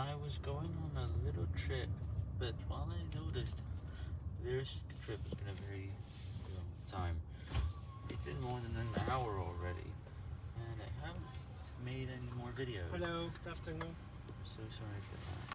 I was going on a little trip, but while I noticed this trip has been a very long time, it's been more than an hour already, and I haven't made any more videos. Hello, good afternoon. I'm so sorry for that.